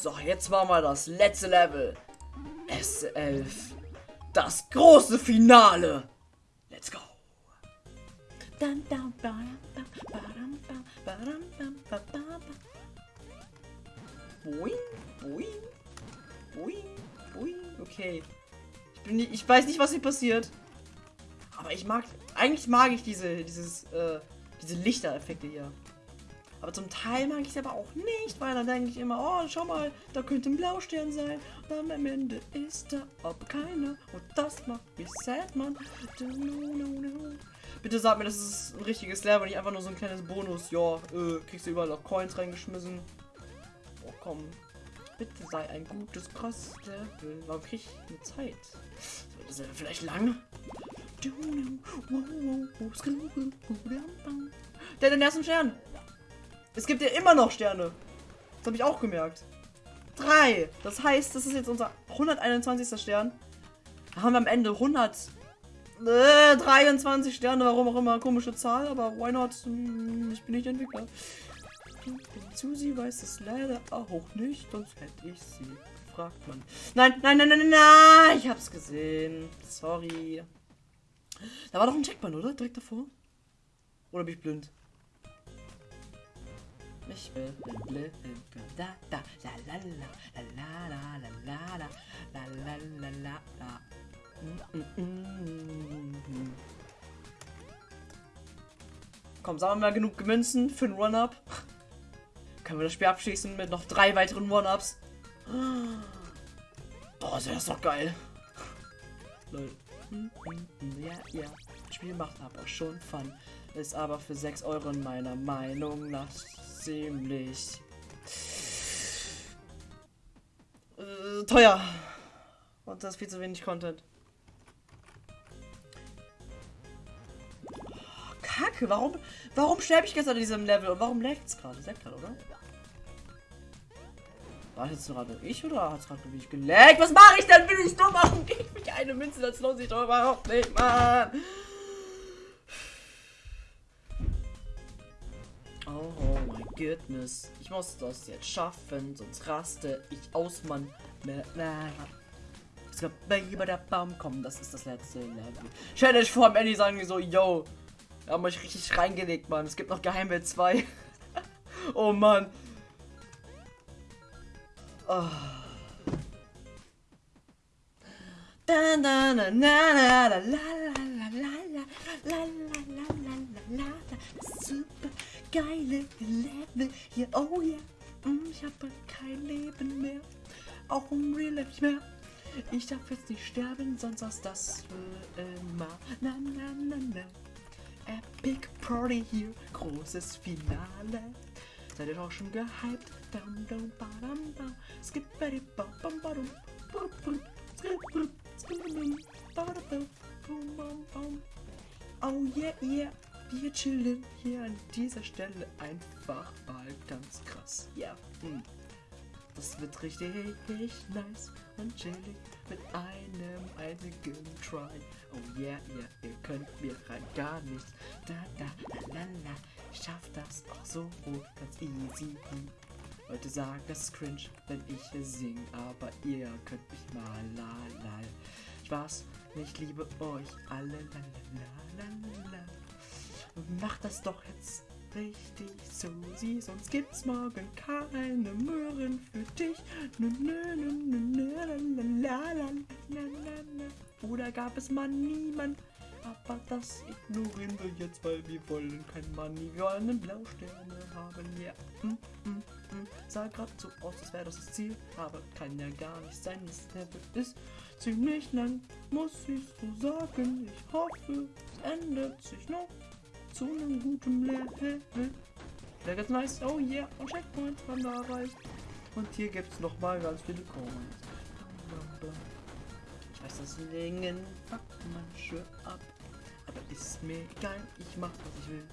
So, jetzt machen wir das letzte Level. S11. Das große Finale. Let's go. Boing, boing, boing, boing. Okay. Ich, bin nicht, ich weiß nicht, was hier passiert. Aber ich mag. Eigentlich mag ich diese, dieses, äh, diese Lichtereffekte hier. Aber zum Teil mag ich es aber auch nicht, weil dann denke ich immer, oh, schau mal, da könnte ein Blaustern sein. Und am Ende ist da aber keiner. Und das macht mich sad, Mann. Bitte sag mir, das ist ein richtiges Level, nicht einfach nur so ein kleines Bonus. Ja, äh, kriegst du überall noch Coins reingeschmissen. Oh, komm. Bitte sei ein gutes Cross-Level. Warum krieg ich eine Zeit? Ist er vielleicht lang? Der hat den ersten Stern. Es gibt ja immer noch Sterne. Das habe ich auch gemerkt. Drei. Das heißt, das ist jetzt unser 121. Stern. Da haben wir am Ende 123 äh, Sterne, warum auch immer. Komische Zahl, aber why not? Hm, ich bin nicht Entwickler. Susi weiß es leider auch nicht, sonst hätte ich sie gefragt, Mann. Nein, nein, nein, nein, nein, nein, ich hab's gesehen. Sorry. Da war doch ein Checkpoint, oder? Direkt davor? Oder bin ich blind? Ich bin blind. Da, da, la, la, la, la, la, la, la, la, la, la, la, la, la. Komm, sagen wir genug Münzen für einen Run-Up. Können wir das Spiel abschließen mit noch drei weiteren One-Ups? Boah, ist das doch geil. Lol. Ja, ja. Das Spiel macht aber schon Fun. Ist aber für 6 Euro in meiner Meinung nach ziemlich äh, teuer. Und das viel zu wenig Content. Oh, Kacke, warum, warum sterbe ich gestern in diesem Level und warum leckt es gerade? Leckt gerade, oder? War das jetzt gerade ich oder hat es gerade mich geleckt? Was mache ich denn? Bin ich dumm? Warum geht mich eine Münze? Das lohnt sich doch überhaupt nicht, Mann. Oh, oh my goodness. Ich muss das jetzt schaffen, sonst raste ich aus, Mann. Es gab bei der Baum kommen, das ist das letzte Level. Dich vor, am Ende sagen die so, yo, wir haben euch richtig reingelegt, Mann. Es gibt noch Geheimwelt 2. oh Mann. Oh. Super geile Level hier, oh ja. Yeah. Ich habe kein Leben mehr. Auch im Real Life nicht mehr. Ich darf jetzt nicht sterben, sonst ist das für immer. Na, na, na, na. Epic Party hier, großes Finale. Seid ihr auch schon gehypt? Dum, dum, ba, dum, dum. Skip, bam, bam, bam, Oh yeah, yeah. Wir chillen hier an dieser Stelle einfach mal ganz krass. Ja, yeah. Das wird richtig nice und chillig mit einem einzigen Try. Oh yeah, yeah, ihr könnt mir rein gar nichts. Da, da, la, la, la. Ich schaff das auch so ganz easy. Leute sagen, das ist cringe, wenn ich sing, aber ihr könnt mich mal la la. Spaß, ich liebe euch alle la la la la. Macht das doch jetzt richtig, Susi, sonst gibt's morgen keine Möhren für dich. Oder gab es mal niemand? Aber das ignorieren wir jetzt, weil wir wollen kein Money. Wir wollen Blausterne haben. Ja, mm, mm, mm. sah gerade so aus, als wäre das das Ziel. Aber kann ja gar nicht sein. Das Level ist ziemlich lang, muss ich so sagen. Ich hoffe, es ändert sich noch zu einem guten Level. Der ganz nice. Oh yeah. Und Checkpoints haben wir erreicht. Und hier gibt es noch mal ganz viele Coins. Ich weiß, das Längen fuckt manche ab. Aber ist mir egal, ich mach was ich will.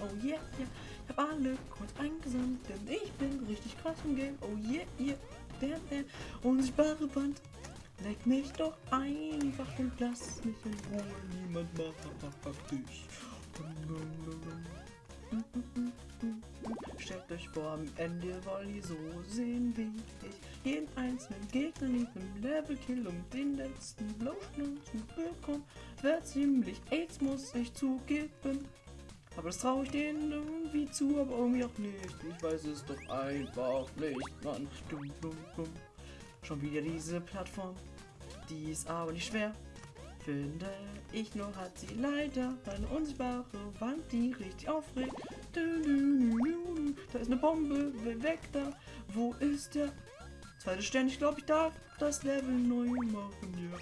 Oh yeah, yeah. Ich hab alle Coins eingesammelt, denn ich bin richtig krass im Game. Oh yeah, yeah. Der, der unsichtbare Wand. Leck mich doch einfach und lass mich in Ruhe. Niemand macht dich. Stellt euch vor, am Ende wollt ihr so sehen wie ich. jeden einzelnen Gegner in diesem Level kill, um den letzten Blauschnur zu bekommen. Wär ziemlich AIDS, muss ich zugeben. Aber das traue ich denen irgendwie zu, aber irgendwie auch nicht. Ich weiß es doch einfach nicht, Mann. Schon wieder diese Plattform. Die ist aber nicht schwer. Finde ich nur hat sie leider eine unsichtbare Wand, die richtig aufregt. Da ist eine Bombe, weg da. Wo ist der zweite Stern? Ich glaube, ich darf das Level neu machen. Ja.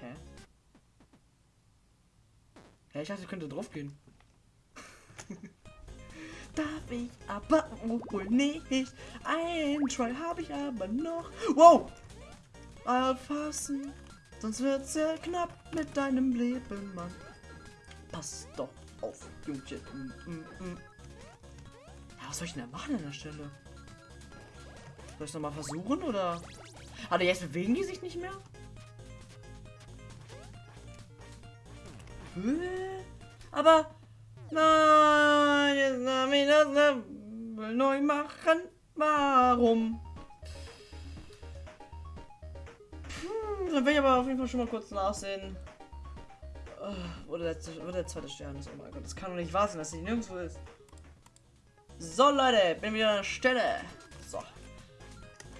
Hä? Hä, ich dachte, ich könnte drauf gehen. Darf ich aber wohl nicht. Ein Try habe ich aber noch. Wow! Erfassen, sonst wird sehr knapp mit deinem Leben, Mann. Pass doch auf, Jungchen. Mm, mm, mm. Ja, was soll ich denn da machen an der Stelle? Soll ich nochmal versuchen oder? Aber jetzt bewegen die sich nicht mehr? Aber Nein, neu machen. Warum? Hm, dann will ich aber auf jeden Fall schon mal kurz nachsehen. Oh, wo, der letzte, wo der zweite Stern ist. Oh mein Gott, das kann doch nicht wahr sein, dass sie nirgendwo ist. So, Leute, bin wieder an der Stelle. So.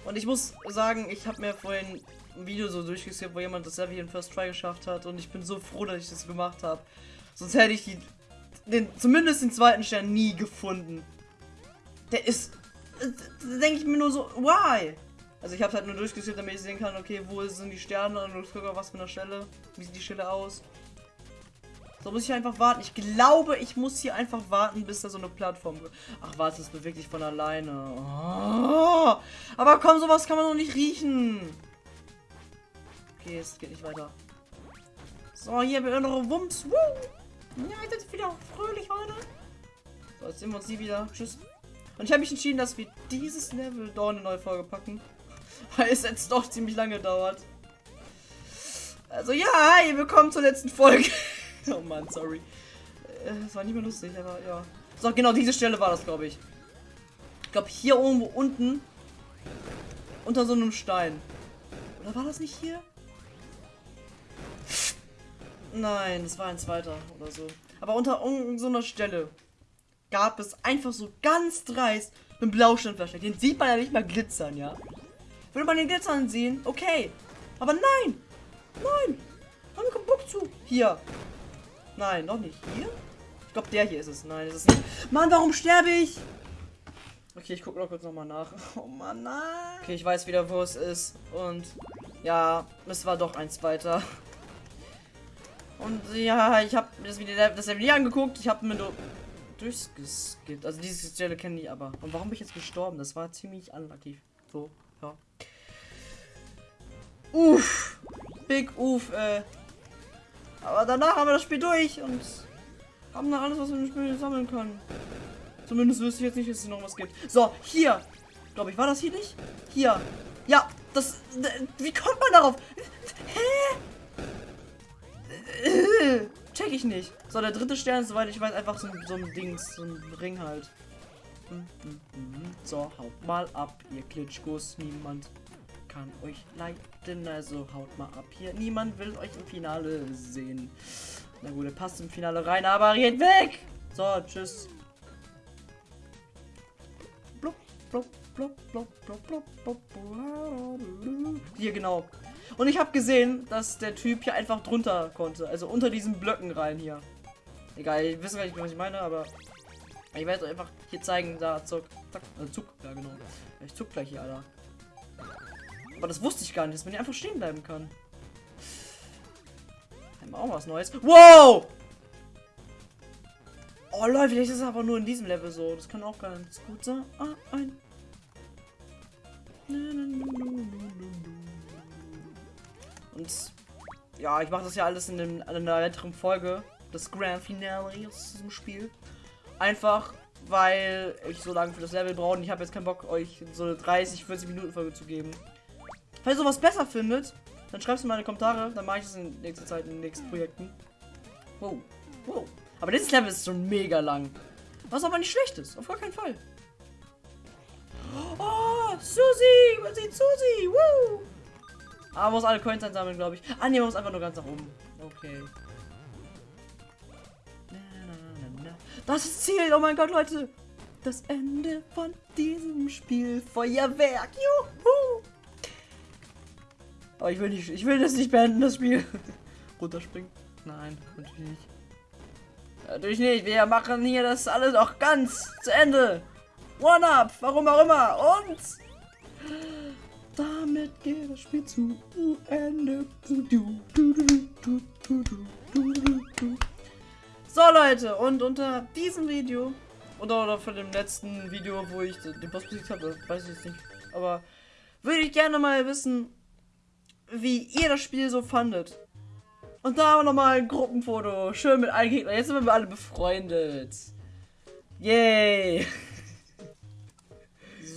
Und ich muss sagen, ich habe mir vorhin ein Video so durchgeskippt, wo jemand das Level in First Try geschafft hat. Und ich bin so froh, dass ich das gemacht habe. Sonst hätte ich die den, zumindest den zweiten Stern nie gefunden. Der ist, denke ich mir nur so, why? Also ich habe halt nur durchgeführt, damit ich sehen kann, okay, wo sind die Sterne und ich gucke was für eine Stelle. Wie sieht die Stelle aus? So muss ich einfach warten. Ich glaube, ich muss hier einfach warten, bis da so eine Plattform... Ach, warte, es bewegt sich von alleine. Oh, aber komm, sowas kann man noch nicht riechen. Okay, es geht nicht weiter. So, hier, wir innere Wumms. Woo! Ja, ich bin wieder fröhlich heute. So, jetzt sehen wir uns die wieder. Tschüss. Und ich habe mich entschieden, dass wir dieses Level dort eine neue Folge packen. Weil es jetzt doch ziemlich lange dauert. Also ja, ihr willkommen zur letzten Folge. oh Mann, sorry. Es war nicht mehr lustig, aber ja. So, genau diese Stelle war das, glaube ich. Ich glaube hier irgendwo unten. Unter so einem Stein. Oder war das nicht hier? Nein, das war ein zweiter oder so. Aber unter so einer Stelle gab es einfach so ganz dreist einen Blaustein versteckt. Den sieht man ja nicht mal glitzern, ja. Würde man den glitzern sehen, okay. Aber nein! Nein! Haben wir keinen Bock zu. Hier. Nein, noch nicht. Hier? Ich glaube, der hier ist es. Nein, ist es nicht. Mann, warum sterbe ich? Okay, ich gucke noch kurz nochmal nach. Oh Mann, nein. Okay, ich weiß wieder, wo es ist. Und ja, es war doch ein zweiter. Und ja, ich habe das Video das Video angeguckt. Ich habe mir nur durchgeskippt. Also diese Stelle kenne ich aber. Und warum bin ich jetzt gestorben? Das war ziemlich unlucky. So, ja. Uff. Big Uff, äh. Aber danach haben wir das Spiel durch und haben dann alles, was wir im Spiel sammeln können. Zumindest wüsste ich jetzt nicht, dass es noch was gibt. So, hier. Glaube ich, war das hier nicht? Hier. Ja, das. Wie kommt man darauf? Hä? Check ich nicht. So, der dritte Stern ist, soweit ich weiß, einfach so, so ein Dings, so ein Ring halt. Hm, hm, hm. So, haut mal ab, ihr Klitschkos. Niemand kann euch leiden, also haut mal ab hier. Niemand will euch im Finale sehen. Na gut, er passt im Finale rein, aber geht weg! So, tschüss. Hier, genau. Und ich habe gesehen, dass der Typ hier einfach drunter konnte. Also unter diesen Blöcken rein hier. Egal, ich weiß gar nicht, was ich meine, aber ich werde einfach hier zeigen. Da, zuck, zack, äh, zuck, ja genau. Ich zuck gleich hier, Alter. Aber das wusste ich gar nicht, dass man hier einfach stehen bleiben kann. Haben wir auch was Neues. Wow! Oh Leute, vielleicht ist es aber nur in diesem Level so. Das kann auch ganz gut sein. Ah, ein. Und ja, ich mache das ja alles in, dem, in einer weiteren Folge. Das Grand Finale aus diesem Spiel. Einfach, weil ich so lange für das Level brauche und ich habe jetzt keinen Bock, euch so eine 30, 40 Minuten Folge zu geben. Falls ihr sowas besser findet, dann schreibt es in meine Kommentare. Dann mache ich es in nächster Zeit in den nächsten Projekten. Wow. Wow. Aber dieses Level ist schon mega lang. Was aber nicht schlecht ist, auf gar keinen Fall. Oh, Susi! Man sieht Susi! Aber ah, muss alle Coins einsammeln, glaube ich. Ah, ne, man muss einfach nur ganz nach oben. Okay. Das ist Ziel! Oh mein Gott, Leute! Das Ende von diesem Spiel. Feuerwerk! Juhu! Aber ich will nicht, ich will das nicht beenden, das Spiel. Runterspringen? Nein, natürlich nicht. Natürlich nicht. Wir machen hier das alles auch ganz zu Ende. One up, warum auch immer. Und damit geht das Spiel zu Ende. So Leute, und unter diesem Video oder, oder von dem letzten Video, wo ich den Boss besiegt habe, weiß ich jetzt nicht. Aber würde ich gerne mal wissen, wie ihr das Spiel so fandet. Und da nochmal ein Gruppenfoto. Schön mit allen Gegnern. Jetzt sind wir alle befreundet. Yay.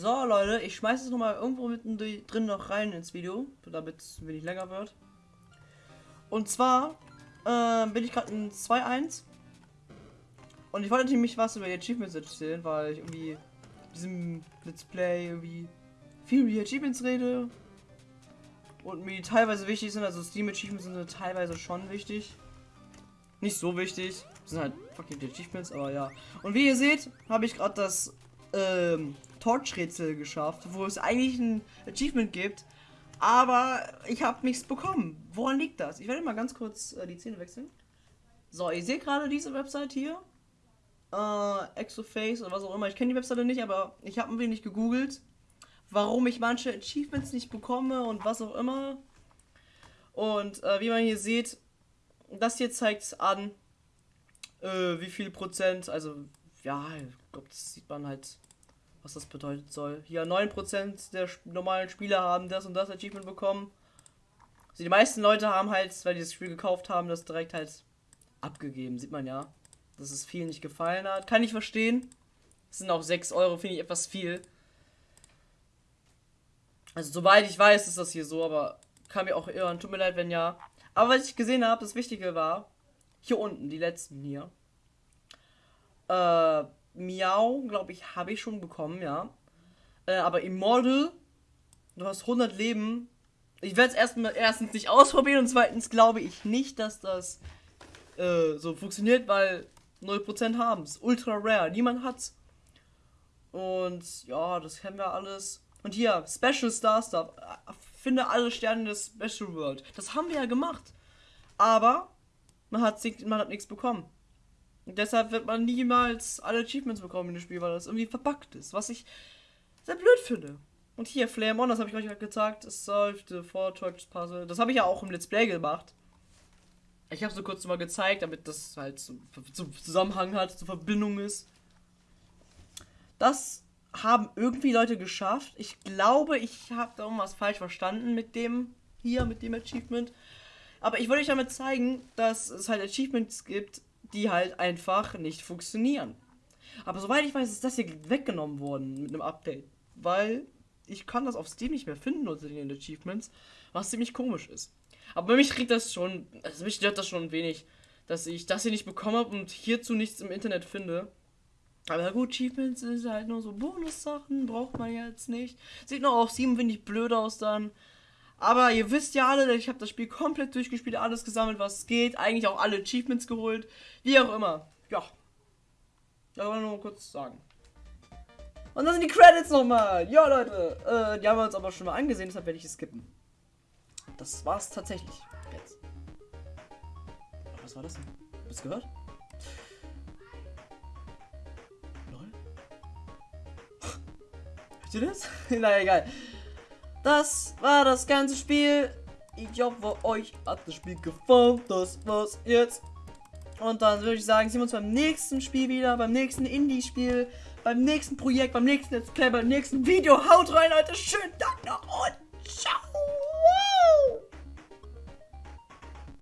So, Leute, ich schmeiße es nochmal irgendwo mitten drin noch rein ins Video, damit es ein wenig länger wird. Und zwar äh, bin ich gerade in 2.1 und ich wollte nämlich was über die Achievements erzählen, weil ich irgendwie diesem Let's Play irgendwie viel über die Achievements rede und mir die teilweise wichtig sind. Also Steam Achievements sind teilweise schon wichtig. Nicht so wichtig. Das sind halt fucking die Achievements, aber ja. Und wie ihr seht, habe ich gerade das ähm, Torch-Rätsel geschafft, wo es eigentlich ein Achievement gibt. Aber ich habe nichts bekommen. Woran liegt das? Ich werde mal ganz kurz äh, die Zähne wechseln. So, ihr seht gerade diese Website hier. Äh, Exoface oder was auch immer. Ich kenne die Webseite nicht, aber ich habe ein wenig gegoogelt warum ich manche Achievements nicht bekomme und was auch immer. Und äh, wie man hier sieht, das hier zeigt an, äh, wie viel Prozent, also ja, ich glaube, das sieht man halt, was das bedeuten soll. Hier 9% der normalen Spieler haben das und das Achievement bekommen. Also die meisten Leute haben halt, weil die das Spiel gekauft haben, das direkt halt abgegeben. Sieht man ja, dass es vielen nicht gefallen hat. Kann ich verstehen. Das sind auch 6 Euro, finde ich etwas viel. Also soweit ich weiß, ist das hier so, aber kann mir auch irren. Tut mir leid, wenn ja. Aber was ich gesehen habe, das Wichtige war, hier unten, die letzten hier. Äh, Miau, glaube ich, habe ich schon bekommen, ja. Äh, aber Immortal, du hast 100 Leben. Ich werde es erstmal erstens nicht ausprobieren und zweitens glaube ich nicht, dass das äh, so funktioniert, weil 0% haben es. Ultra rare, niemand hat's. Und ja, das kennen wir alles. Und hier, Special Star Stuff. Finde alle Sterne des Special World. Das haben wir ja gemacht. Aber man hat, man hat nichts bekommen. Und deshalb wird man niemals alle Achievements bekommen in dem Spiel, weil das irgendwie verbuggt ist. Was ich sehr blöd finde. Und hier, Flame On, das habe ich euch gerade gezeigt. Es sollte vor Torch Puzzle. Das habe ich ja auch im Let's Play gemacht. Ich habe so kurz mal gezeigt, damit das halt zum, zum Zusammenhang hat, zur Verbindung ist. Das haben irgendwie Leute geschafft. Ich glaube, ich habe da irgendwas falsch verstanden mit dem hier, mit dem Achievement. Aber ich wollte euch damit zeigen, dass es halt Achievements gibt, die halt einfach nicht funktionieren. Aber soweit ich weiß, ist das hier weggenommen worden mit einem Update. Weil ich kann das auf Steam nicht mehr finden unter den Achievements, was ziemlich komisch ist. Aber mich kriegt das schon, also mich stört das schon ein wenig, dass ich das hier nicht bekommen habe und hierzu nichts im Internet finde. Aber gut, Achievements ist halt nur so Bonus-Sachen, braucht man jetzt nicht. Sieht noch auf 7, finde ich blöd aus dann. Aber ihr wisst ja alle, ich habe das Spiel komplett durchgespielt, alles gesammelt, was geht. Eigentlich auch alle Achievements geholt. Wie auch immer. Ja. Das wollte ich nur kurz sagen. Und dann sind die Credits nochmal. Ja, Leute. Äh, die haben wir uns aber schon mal angesehen, deshalb werde ich es skippen. Das war's tatsächlich. Jetzt. Was war das denn? Hast du gehört? du das? naja, egal. Das war das ganze Spiel. Ich hoffe, euch hat das Spiel gefallen. Das war's jetzt. Und dann würde ich sagen, sehen wir uns beim nächsten Spiel wieder, beim nächsten Indie-Spiel, beim nächsten Projekt, beim nächsten Let's Play, beim nächsten Video. Haut rein, Leute. Schönen Dank noch